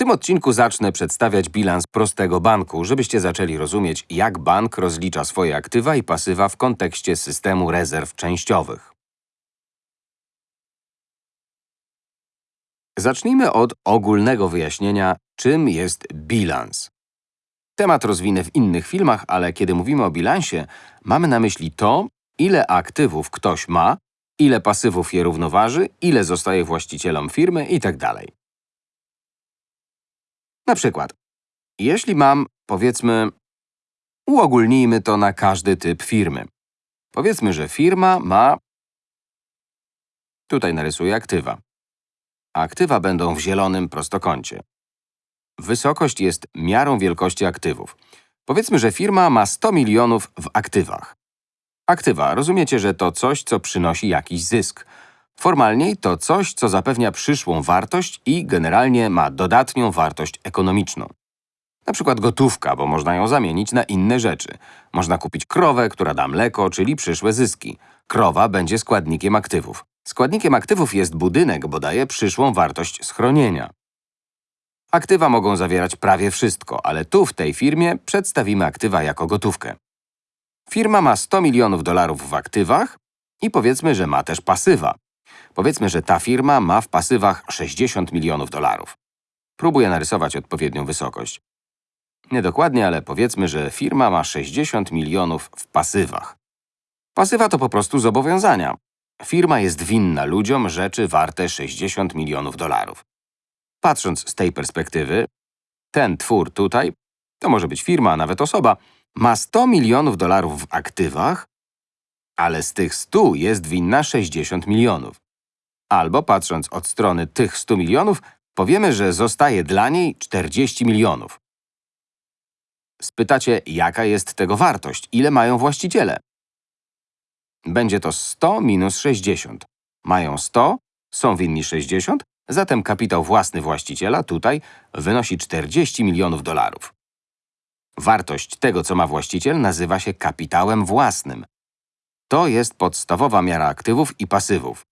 tym odcinku zacznę przedstawiać bilans prostego banku, żebyście zaczęli rozumieć, jak bank rozlicza swoje aktywa i pasywa w kontekście systemu rezerw częściowych. Zacznijmy od ogólnego wyjaśnienia, czym jest bilans. Temat rozwinę w innych filmach, ale kiedy mówimy o bilansie, mamy na myśli to, ile aktywów ktoś ma, ile pasywów je równoważy, ile zostaje właścicielom firmy itd. Na przykład, jeśli mam, powiedzmy, uogólnijmy to na każdy typ firmy. Powiedzmy, że firma ma… Tutaj narysuję aktywa. Aktywa będą w zielonym prostokącie. Wysokość jest miarą wielkości aktywów. Powiedzmy, że firma ma 100 milionów w aktywach. Aktywa, rozumiecie, że to coś, co przynosi jakiś zysk. Formalniej to coś, co zapewnia przyszłą wartość i generalnie ma dodatnią wartość ekonomiczną. Na przykład gotówka, bo można ją zamienić na inne rzeczy. Można kupić krowę, która da mleko, czyli przyszłe zyski. Krowa będzie składnikiem aktywów. Składnikiem aktywów jest budynek, bo daje przyszłą wartość schronienia. Aktywa mogą zawierać prawie wszystko, ale tu w tej firmie przedstawimy aktywa jako gotówkę. Firma ma 100 milionów dolarów w aktywach i powiedzmy, że ma też pasywa. Powiedzmy, że ta firma ma w pasywach 60 milionów dolarów. Próbuję narysować odpowiednią wysokość. Niedokładnie, ale powiedzmy, że firma ma 60 milionów w pasywach. Pasywa to po prostu zobowiązania. Firma jest winna ludziom rzeczy warte 60 milionów dolarów. Patrząc z tej perspektywy, ten twór tutaj, to może być firma, a nawet osoba, ma 100 milionów dolarów w aktywach, ale z tych 100 jest winna 60 milionów. Albo patrząc od strony tych 100 milionów, powiemy, że zostaje dla niej 40 milionów. Spytacie, jaka jest tego wartość, ile mają właściciele? Będzie to 100 minus 60. Mają 100, są winni 60, zatem kapitał własny właściciela tutaj wynosi 40 milionów dolarów. Wartość tego, co ma właściciel, nazywa się kapitałem własnym. To jest podstawowa miara aktywów i pasywów.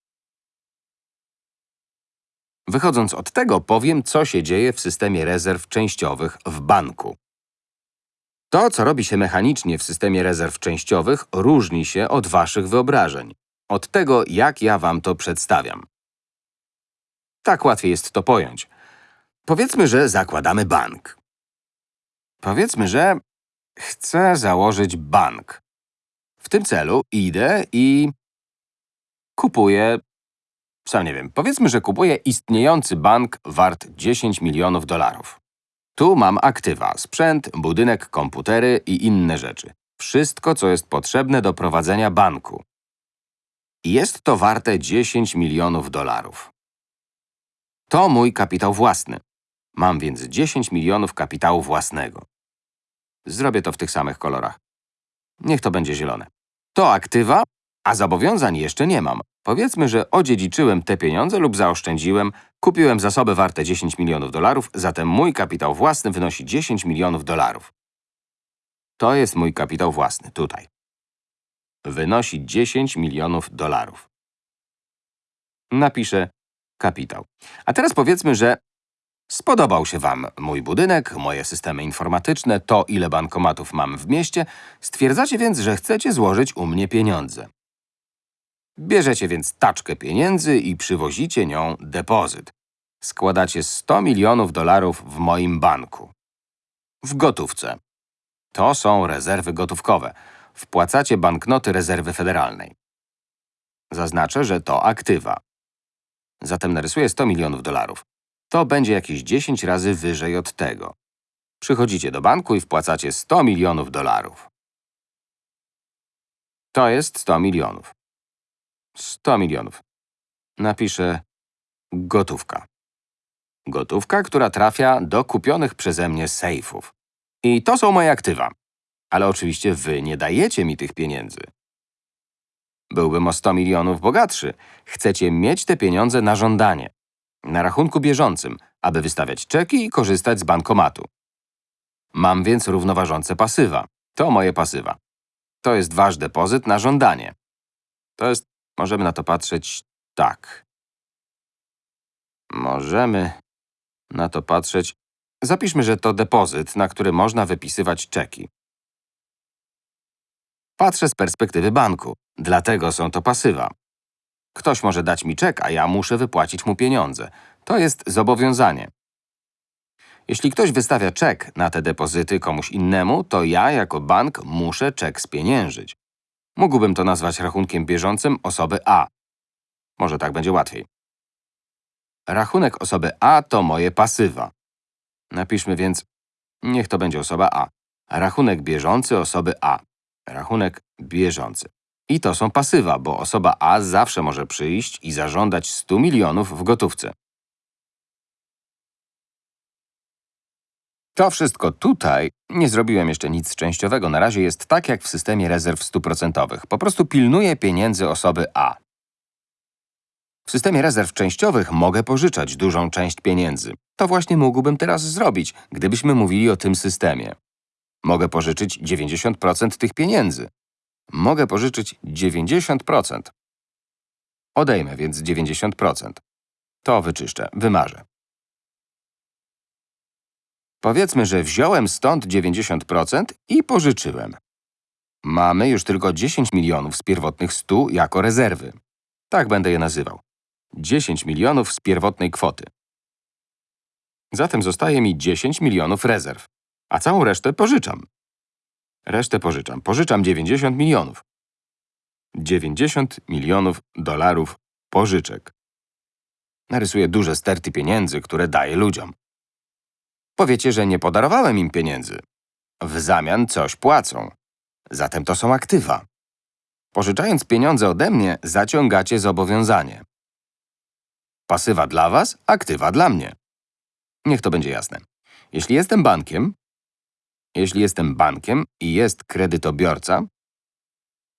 Wychodząc od tego, powiem, co się dzieje w systemie rezerw częściowych w banku. To, co robi się mechanicznie w systemie rezerw częściowych, różni się od waszych wyobrażeń. Od tego, jak ja wam to przedstawiam. Tak łatwiej jest to pojąć. Powiedzmy, że zakładamy bank. Powiedzmy, że chcę założyć bank. W tym celu idę i kupuję, sam nie wiem, powiedzmy, że kupuję istniejący bank wart 10 milionów dolarów. Tu mam aktywa, sprzęt, budynek, komputery i inne rzeczy. Wszystko, co jest potrzebne do prowadzenia banku. Jest to warte 10 milionów dolarów. To mój kapitał własny. Mam więc 10 milionów kapitału własnego. Zrobię to w tych samych kolorach. Niech to będzie zielone. To aktywa, a zobowiązań jeszcze nie mam. Powiedzmy, że odziedziczyłem te pieniądze lub zaoszczędziłem, kupiłem zasoby warte 10 milionów dolarów, zatem mój kapitał własny wynosi 10 milionów dolarów. To jest mój kapitał własny, tutaj. Wynosi 10 milionów dolarów. Napiszę kapitał. A teraz powiedzmy, że spodobał się Wam mój budynek, moje systemy informatyczne, to ile bankomatów mam w mieście, stwierdzacie więc, że chcecie złożyć u mnie pieniądze. Bierzecie więc taczkę pieniędzy i przywozicie nią depozyt. Składacie 100 milionów dolarów w moim banku. W gotówce. To są rezerwy gotówkowe. Wpłacacie banknoty rezerwy federalnej. Zaznaczę, że to aktywa. Zatem narysuję 100 milionów dolarów. To będzie jakieś 10 razy wyżej od tego. Przychodzicie do banku i wpłacacie 100 milionów dolarów. To jest 100 milionów. 100 milionów. Napiszę gotówka. Gotówka, która trafia do kupionych przeze mnie sejfów. I to są moje aktywa. Ale oczywiście wy nie dajecie mi tych pieniędzy. Byłbym o 100 milionów bogatszy. Chcecie mieć te pieniądze na żądanie. Na rachunku bieżącym, aby wystawiać czeki i korzystać z bankomatu. Mam więc równoważące pasywa. To moje pasywa. To jest wasz depozyt na żądanie. To jest Możemy na to patrzeć tak. Możemy na to patrzeć. Zapiszmy, że to depozyt, na który można wypisywać czeki. Patrzę z perspektywy banku, dlatego są to pasywa. Ktoś może dać mi czek, a ja muszę wypłacić mu pieniądze. To jest zobowiązanie. Jeśli ktoś wystawia czek na te depozyty komuś innemu, to ja jako bank muszę czek spieniężyć. Mógłbym to nazwać rachunkiem bieżącym osoby A. Może tak będzie łatwiej. Rachunek osoby A to moje pasywa. Napiszmy więc, niech to będzie osoba A. Rachunek bieżący osoby A. Rachunek bieżący. I to są pasywa, bo osoba A zawsze może przyjść i zażądać 100 milionów w gotówce. To wszystko tutaj, nie zrobiłem jeszcze nic częściowego, na razie jest tak jak w systemie rezerw stuprocentowych. Po prostu pilnuję pieniędzy osoby A. W systemie rezerw częściowych mogę pożyczać dużą część pieniędzy. To właśnie mógłbym teraz zrobić, gdybyśmy mówili o tym systemie. Mogę pożyczyć 90% tych pieniędzy. Mogę pożyczyć 90%. Odejmę więc 90%. To wyczyszczę, wymarzę. Powiedzmy, że wziąłem stąd 90% i pożyczyłem. Mamy już tylko 10 milionów z pierwotnych 100 jako rezerwy. Tak będę je nazywał. 10 milionów z pierwotnej kwoty. Zatem zostaje mi 10 milionów rezerw, a całą resztę pożyczam. Resztę pożyczam. Pożyczam 90 milionów. 90 milionów dolarów pożyczek. Narysuję duże sterty pieniędzy, które daję ludziom. Powiecie, że nie podarowałem im pieniędzy. W zamian coś płacą. Zatem to są aktywa. Pożyczając pieniądze ode mnie, zaciągacie zobowiązanie. Pasywa dla was, aktywa dla mnie. Niech to będzie jasne. Jeśli jestem bankiem, jeśli jestem bankiem i jest kredytobiorca,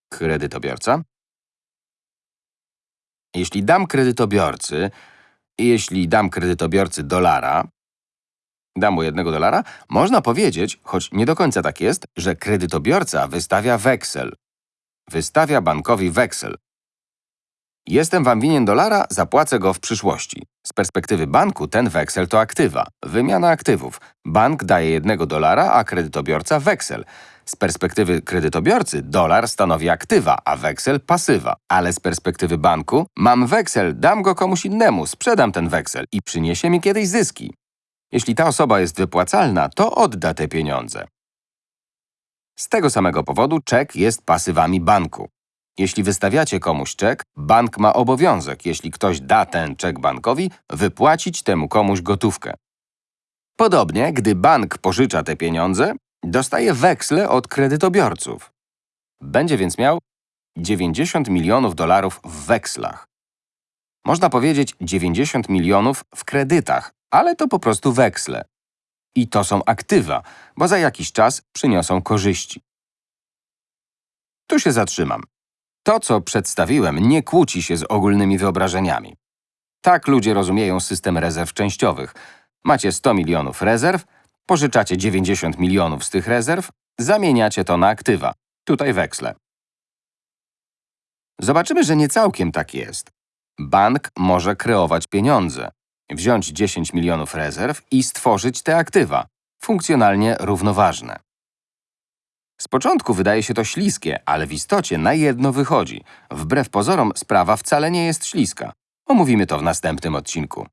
kredytobiorca, jeśli dam kredytobiorcy, jeśli dam kredytobiorcy dolara, dam mu jednego dolara, można powiedzieć, choć nie do końca tak jest, że kredytobiorca wystawia weksel. Wystawia bankowi weksel. Jestem wam winien dolara, zapłacę go w przyszłości. Z perspektywy banku ten weksel to aktywa, wymiana aktywów. Bank daje jednego dolara, a kredytobiorca weksel. Z perspektywy kredytobiorcy dolar stanowi aktywa, a weksel pasywa. Ale z perspektywy banku mam weksel, dam go komuś innemu, sprzedam ten weksel i przyniesie mi kiedyś zyski. Jeśli ta osoba jest wypłacalna, to odda te pieniądze. Z tego samego powodu czek jest pasywami banku. Jeśli wystawiacie komuś czek, bank ma obowiązek, jeśli ktoś da ten czek bankowi, wypłacić temu komuś gotówkę. Podobnie, gdy bank pożycza te pieniądze, dostaje weksle od kredytobiorców. Będzie więc miał 90 milionów dolarów w wekslach. Można powiedzieć 90 milionów w kredytach, ale to po prostu weksle. I to są aktywa, bo za jakiś czas przyniosą korzyści. Tu się zatrzymam. To, co przedstawiłem, nie kłóci się z ogólnymi wyobrażeniami. Tak ludzie rozumieją system rezerw częściowych. Macie 100 milionów rezerw, pożyczacie 90 milionów z tych rezerw, zamieniacie to na aktywa. Tutaj weksle. Zobaczymy, że nie całkiem tak jest. Bank może kreować pieniądze, wziąć 10 milionów rezerw i stworzyć te aktywa, funkcjonalnie równoważne. Z początku wydaje się to śliskie, ale w istocie na jedno wychodzi. Wbrew pozorom sprawa wcale nie jest śliska. Omówimy to w następnym odcinku.